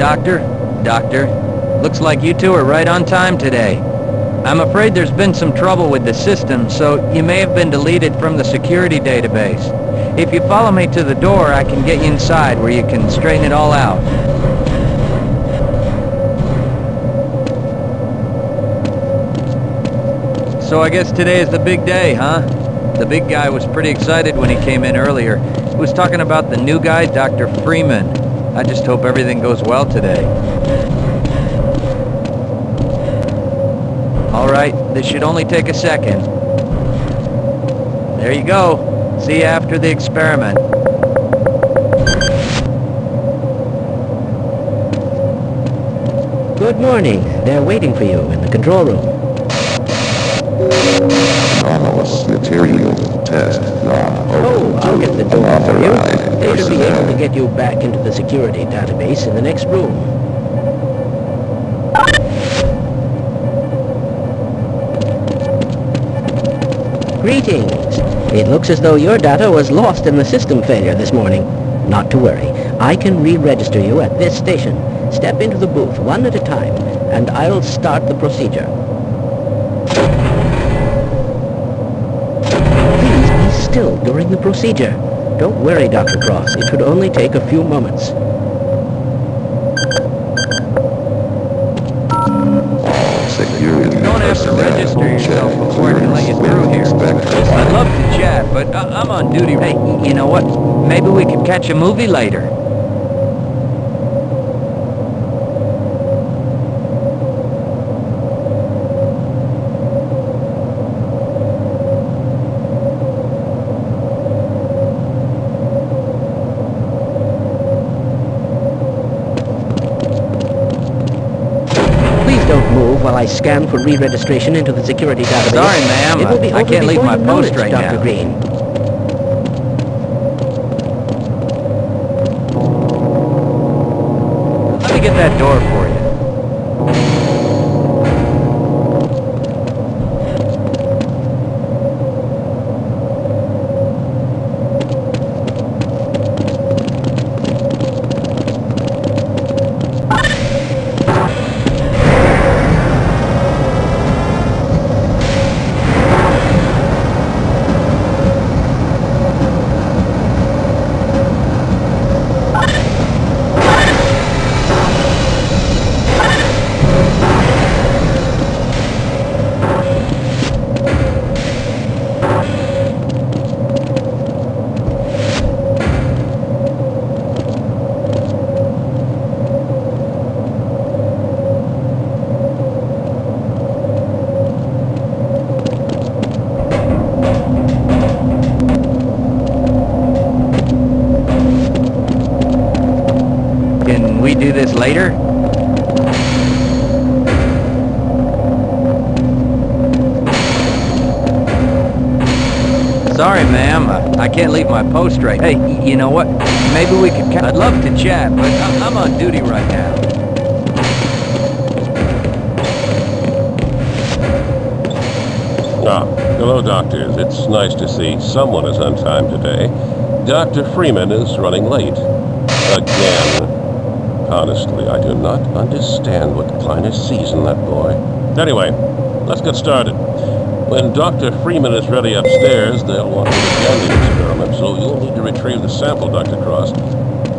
Doctor. Doctor? Looks like you two are right on time today. I'm afraid there's been some trouble with the system, so you may have been deleted from the security database. If you follow me to the door, I can get you inside where you can straighten it all out. So I guess today is the big day, huh? The big guy was pretty excited when he came in earlier. He was talking about the new guy, Dr. Freeman. I just hope everything goes well today. All right, this should only take a second. There you go. See you after the experiment. Good morning. They're waiting for you in the control room. You back into the security database in the next room. Greetings. It looks as though your data was lost in the system failure this morning. Not to worry. I can re-register you at this station. Step into the booth one at a time, and I'll start the procedure. Please be still during the procedure. Don't worry, Dr. Cross. It should only take a few moments. Security don't have to register yourself before I can let you through here. I'd love to chat, but I- I'm on duty. Hey, you know what? Maybe we could catch a movie later. Please don't move while I scan for re-registration into the security database. Sorry, ma'am. It will be I can't leave my post right Dr. now. Green. Let me get that door for do this later? Sorry, ma'am. I, I can't leave my post right. Hey, you know what? Maybe we could. I'd love to chat, but I'm, I'm on duty right now. Ah, hello, doctors. It's nice to see someone is on time today. Dr. Freeman is running late. Again. Honestly, I do not understand what Kleiner sees in that boy. Anyway, let's get started. When Dr. Freeman is ready upstairs, they'll want to begin the experiment, so you'll need to retrieve the sample, Dr. Cross.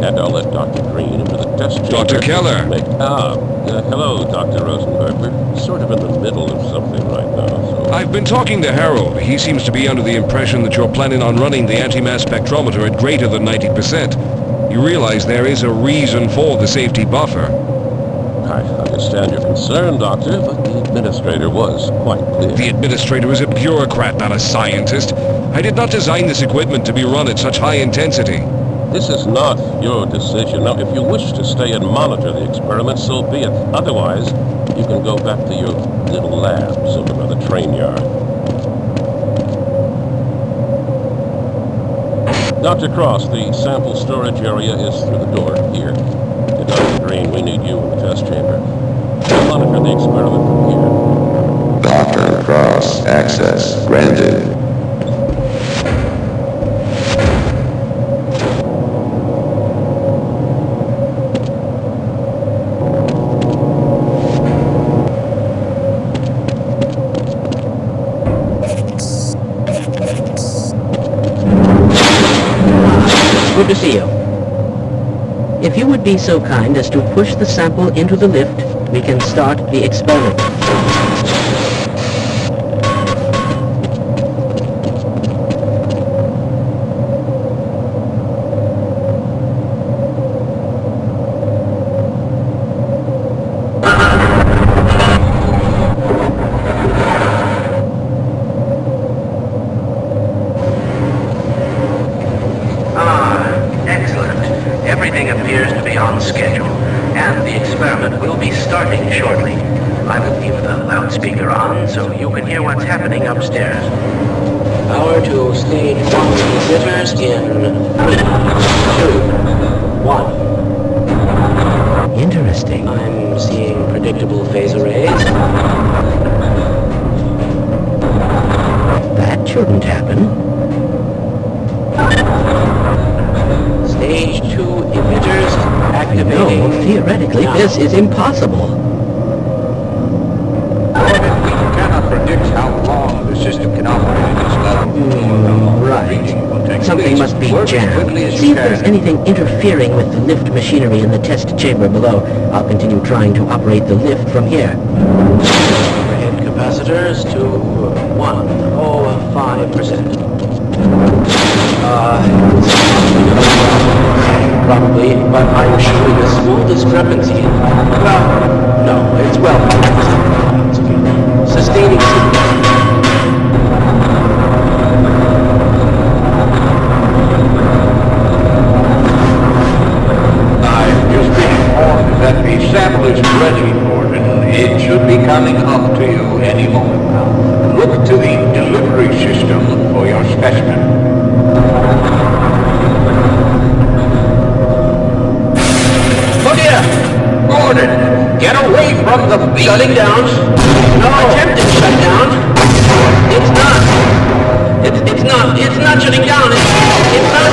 And I'll let Dr. Green into the test chamber. Dr. Keller. Make, ah, uh, hello, Dr. Rosenberg. We're sort of in the middle of something right now, so... I've been talking to Harold. He seems to be under the impression that you're planning on running the anti-mass spectrometer at greater than 90%. You realize there is a reason for the safety buffer. I understand your concern, Doctor, but the administrator was quite clear. The administrator is a bureaucrat, not a scientist. I did not design this equipment to be run at such high intensity. This is not your decision. Now, if you wish to stay and monitor the experiment, so be it. Otherwise, you can go back to your little labs over by the train yard. Dr. Cross, the sample storage area is through the door here. And Dr. Green, we need you in the test chamber. We'll monitor the experiment from here. Dr. Cross access granted. Good to see you. If you would be so kind as to push the sample into the lift, we can start the experiment. Ah, excellent. Everything appears to be on schedule, and the experiment will be starting shortly. I will leave the loudspeaker on so you can hear what's happening upstairs. Power to stage one emitters in two, one. Interesting. I'm seeing predictable phase arrays. That shouldn't happen. Theoretically, now. this is impossible. We cannot predict how long the system can operate at this level. Hmm, right. Something must be jammed. See if there's anything interfering with the lift machinery in the test chamber below. I'll continue trying to operate the lift from here. Overhead capacitors to 105%. Uh, probably, but I'm showing a small discrepancy. Well, no, it's well. Sustaining. I've just been informed that the sample is ready, Gordon. It should be coming up to you any moment of the beat. Shutting down. No. Attempted shutdown. It's not. It's, it's not. It's not shutting down. It's, it's not.